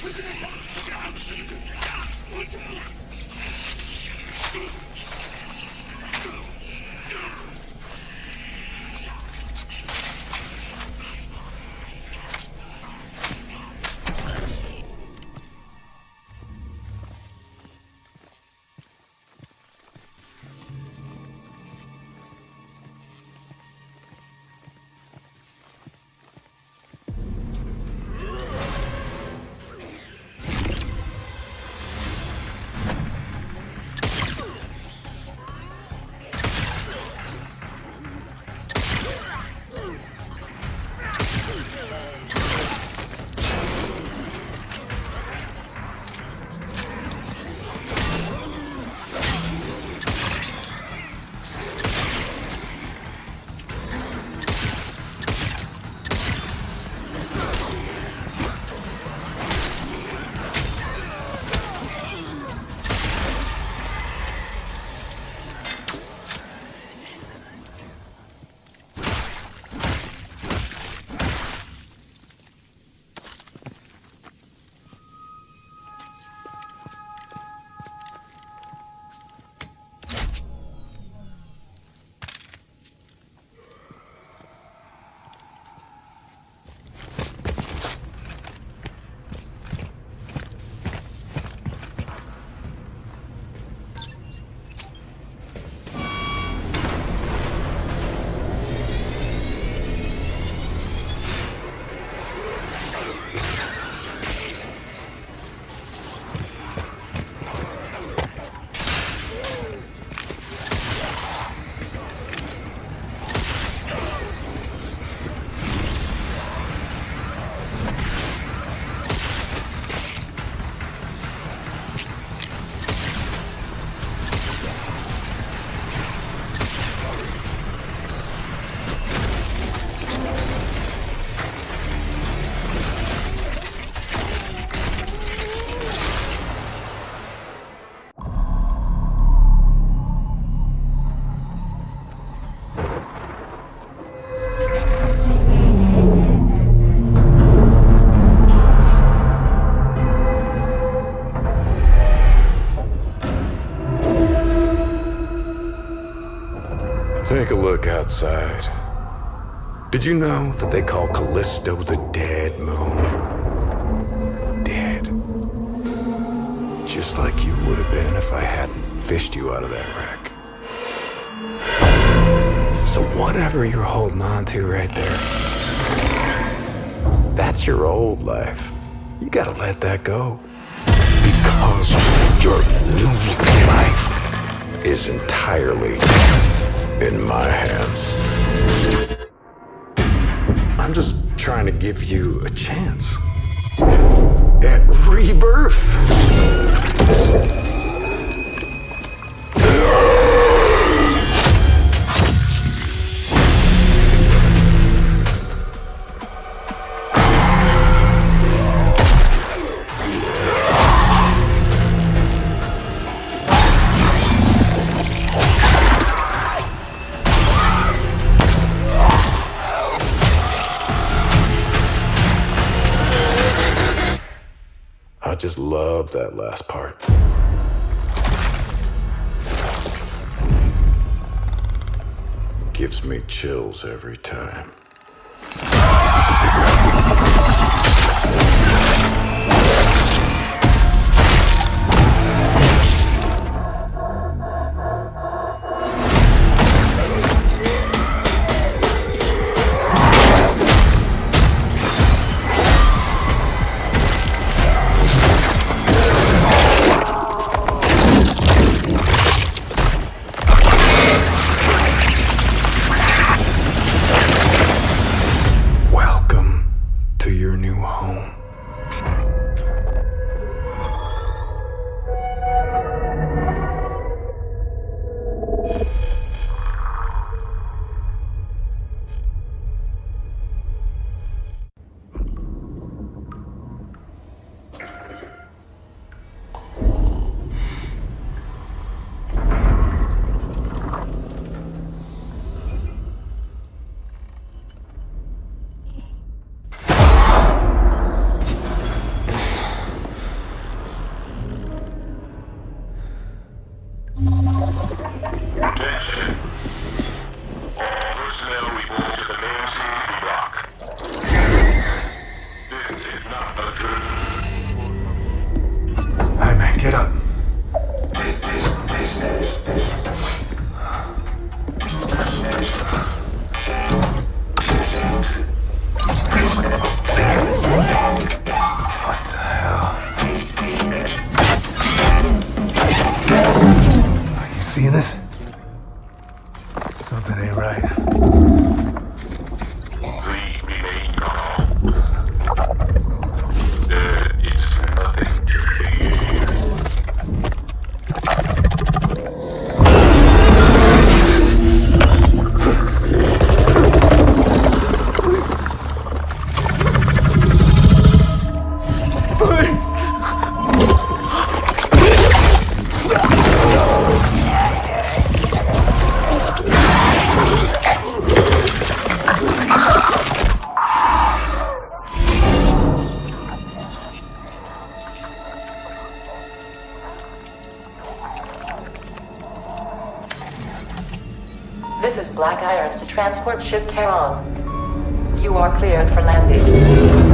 Prisoners have to get out! Get out! Get out! Take a look outside. Did you know that they call Callisto the Dead Moon? Dead. Just like you would have been if I hadn't fished you out of that wreck. So whatever you're holding on to right there, that's your old life. You gotta let that go. Because your new life is entirely in my hands. I'm just trying to give you a chance at rebirth. Just love that last part. Gives me chills every time. Black Irons to transport ship Charon. You are cleared for landing.